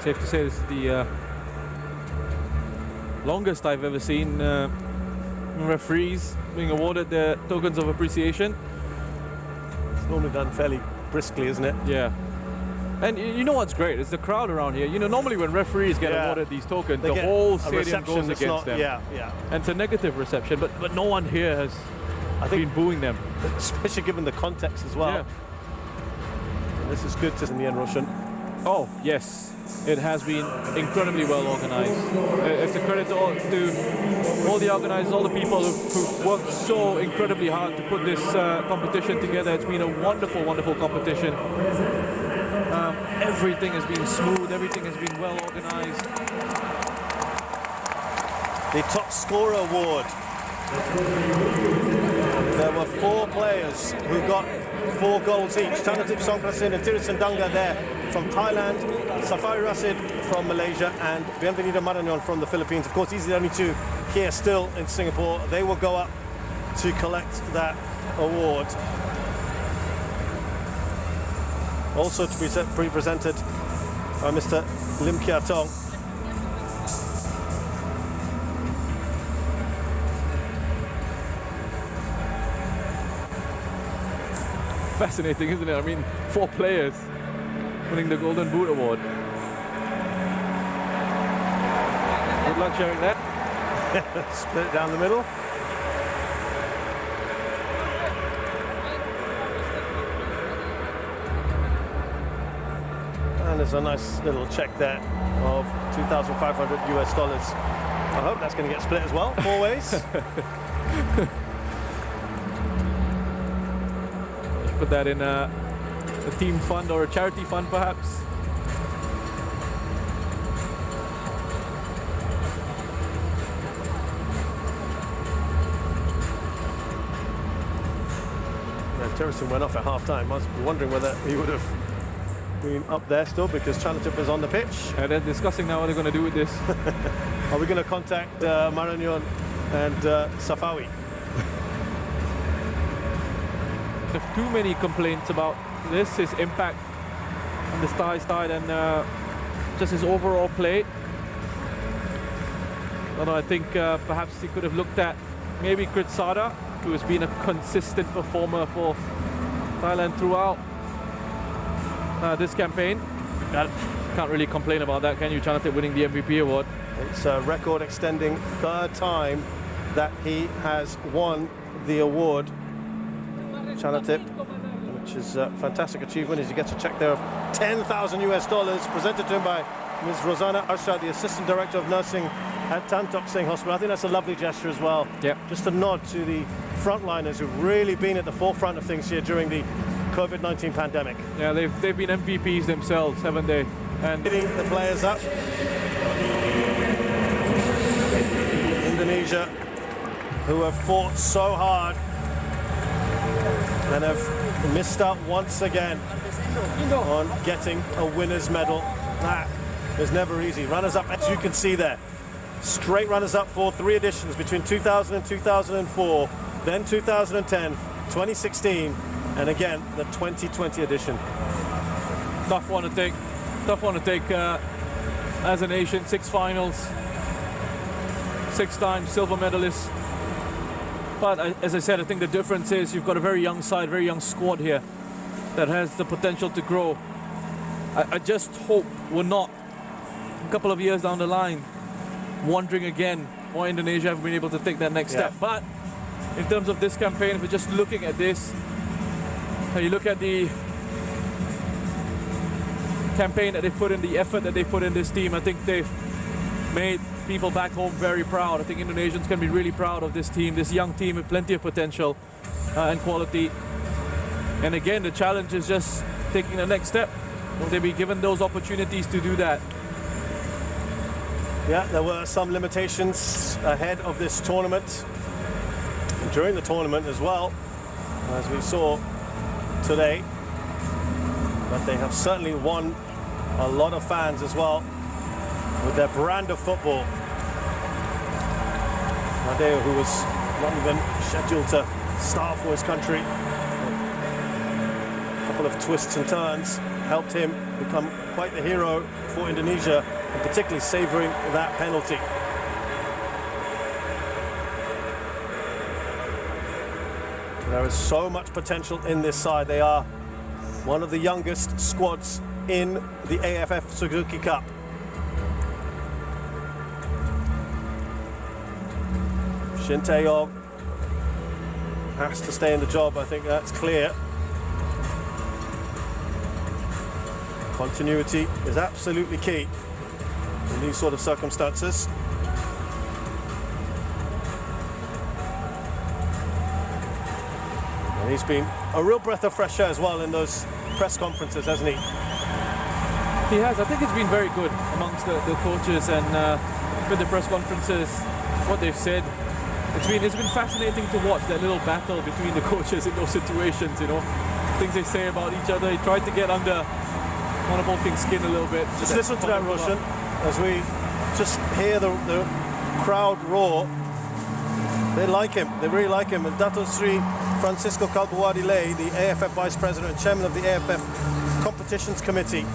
Safe to say this is the uh, longest I've ever seen uh, referees being awarded their tokens of appreciation. It's normally done fairly briskly, isn't it? Yeah. And you know what's great? It's the crowd around here. You know, normally when referees get Yeah. awarded these tokens, They the whole stadium goes against not- them. Yeah, yeah. And it's a negative reception, but but no one here has I been booing them. especially given the context as well. Yeah. This is good to in the end, Roshan. Oh, yes. It has been incredibly well organized. Uh, It's a credit to all, to all the organizers, all the people who've worked so incredibly hard to put this uh, competition together. It's been a wonderful, wonderful competition. Um, everything has been smooth, everything has been well organized. The top scorer award. There were four players who got four goals each. Chanatip Songkrasin and Teerasil Dangda there from Thailand, Safawi Rasid from Malaysia, and Bienvenido Maranon from the Philippines. Of course, these are the only two here still in Singapore. They will go up to collect that award. Also to be se- be presented by Mr. Lim Kia Tong. Fascinating, isn't it? I mean, four players winning the Golden Boot Award. Good luck sharing that. Split it down the middle. And there's a nice little check there of 2,500 US dollars. I hope that's going to get split as well, four ways. Put that in a, a team fund or a charity fund, perhaps. yeah, Teerasil went off at half time. I was wondering whether he would have been up there still because Chanatip was on the pitch. And they're discussing now what they're going to do with this. Are we going to contact uh, Maranon and uh, Safawi? There's too many complaints about this, his impact on the Thai side and uh, just his overall play. Although I think uh, perhaps he could have looked at maybe Kritsada, who has been a consistent performer for Thailand throughout uh, this campaign. That- Can't really complain about that, can you? Chanatip winning the MVP award. It's a record extending third time that he has won the award. Chanatip, which is a fantastic achievement as he gets a check there of 10,000 US dollars presented to him by Ms. Rosanna Arshad, the Assistant Director of Nursing at Tan Tock Seng Hospital. I think that's a lovely gesture as well. Yep. Just a nod to the frontliners who've really been at the forefront of things here during the COVID-19 pandemic. Yeah, they've, they've been MVPs themselves, haven't they? And Hitting the players up. Indonesia, who have fought so hard and have missed out once again on getting a winner's medal. That is never easy. Runners up, as you can see there. Straight runners up for three editions between 2000 and 2004, then 2010, 2016, and again the 2020 edition. tough one to take. Tough one to take uh, as a nation. Six finals, six times silver medalist. But I, as I said, I think the difference is you've got a very young side, very young squad here that has the potential to grow. I, I just hope we're not a couple of years down the line wondering again why Indonesia haven't been able to take that next Yeah. step. But in terms of this campaign, if we're just looking at this, and you look at the campaign that they've put in, the effort that they've put in this team, I think they've made people back home very proud. I think Indonesians can be really proud of this team, this young team with plenty of potential uh, and quality. And again, the challenge is just taking the next step. Will they be given those opportunities to do that? Yeah, there were some limitations ahead of this tournament, during the tournament as well, as we saw today. But they have certainly won a lot of fans as well with their brand of football. Nadeo, who was not even scheduled to start for his country a couple couple of twists and turns helped him become quite the hero for Indonesia, and particularly savouring that penalty. There is so much potential in this side. They are one of the youngest squads in the AFF Suzuki Cup. Shin Tae-yong has to stay in the job. I think that's clear. Continuity is absolutely key in these sort of circumstances. And he's been a real breath of fresh air as well in those press conferences, hasn't he? He has. I think it's been very good amongst the, the coaches and uh, with the press conferences, what they've said. It's been it's been fascinating to watch that little battle between the coaches in those situations. You know, things they say about each other. He tried to get under Mano Polking's skin a little bit. Just listen to that, Roshan, as we just hear the, the crowd roar. They like him. They really like him. And Dato Sri Francisco Kalbuadi Lay, the AFF Vice President and Chairman of the AFF Competitions Committee,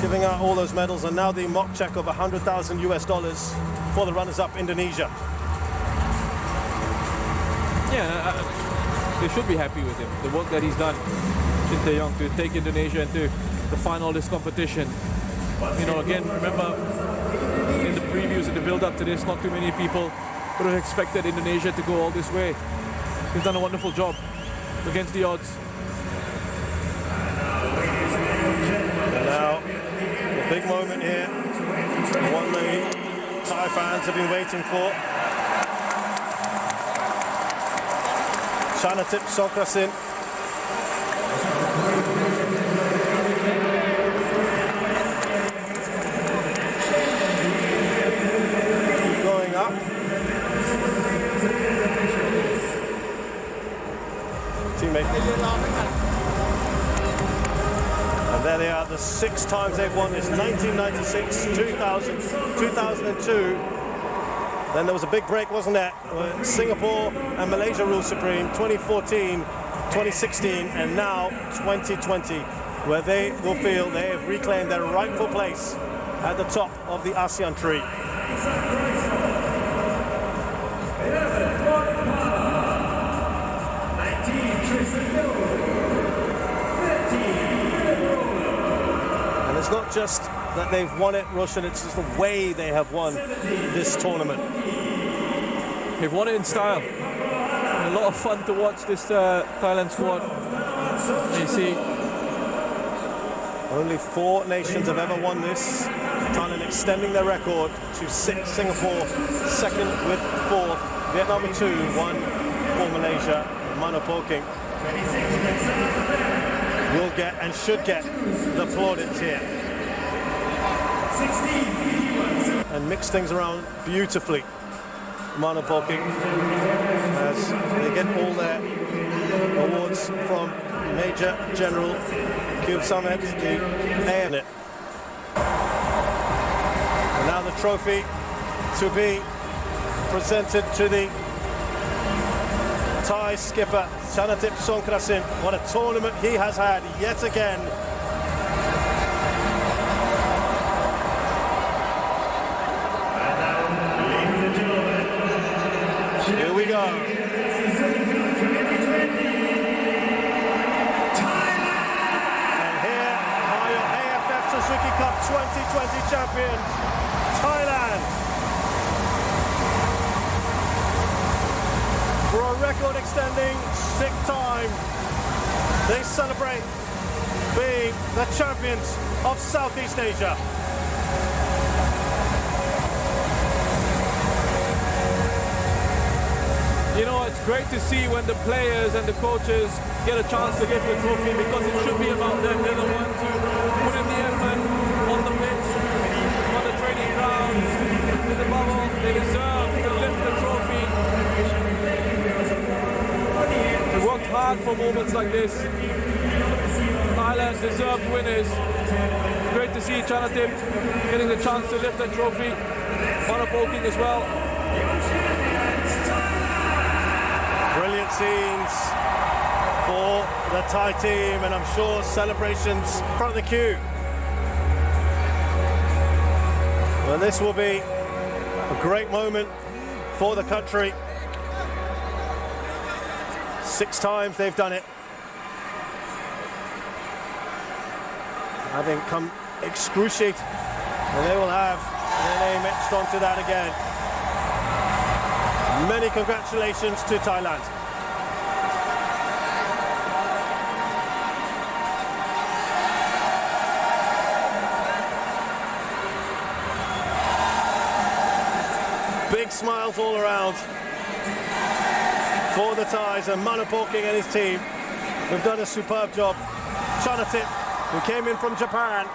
giving out all those medals, and now the mock check of 100,000 US dollars for the runners-up Indonesia. Yeah, they should be happy with him. The work that he's done, Shin Tae-yong, to take Indonesia into the final of this competition. You know, again, remember in the previews and the build-up to this, not too many people would have expected Indonesia to go all this way. He's done a wonderful job against the odds. And now, the big moment here, the one the Thai fans have been waiting for. Chanatip Songkrasin going up. Teammate. And there they are, the six times they've won this, 1996, 2000, 2002. Then there was a big break, wasn't there? Uh, Singapore and Malaysia ruled supreme, 2014, 2016, and now 2020, where they will feel they have reclaimed their rightful place at the top of the ASEAN tree. And it's not just that they've won it, Roshan, it's just the way they have won this tournament. They've won it in style. A lot of fun to watch this uh, Thailand squad. You see, Only four nations have ever won this. Thailand extending their record to six. Singapore second with fourth. Vietnam with two, one for Malaysia. Mano Polking will get and should get the plaudits here. And mix things around beautifully. Mano Polking as they get all their awards from Major General Khiev Sameth, the ANIT. And now the trophy to be presented to the Thai skipper Chanatip Songkrasin. What a tournament he has had yet again. Champions, Thailand. For a record extending sixth time, they celebrate being the champions of Southeast Asia. you know, it's great to see when the players and the coaches get a chance to get the trophy because it should be about them. They're the ones who put in the effort on the pitch, on the training ground, in the bubble. They deserve to lift the trophy. They worked hard for moments like this. Thailand deserved winners. Great to see Chanatip getting the chance to lift that trophy. Mano Polking as well. Brilliant scenes for the Thai team, and I'm sure celebrations front of the queue. Well, this will be great moment for the country. Six times they've done it. Having come excruciate, and they will have their name etched onto that again. Many congratulations to Thailand. Big smiles all around for the Thais and Mano Polking and his team We've done a superb job. Chanatip, who came in from Japan,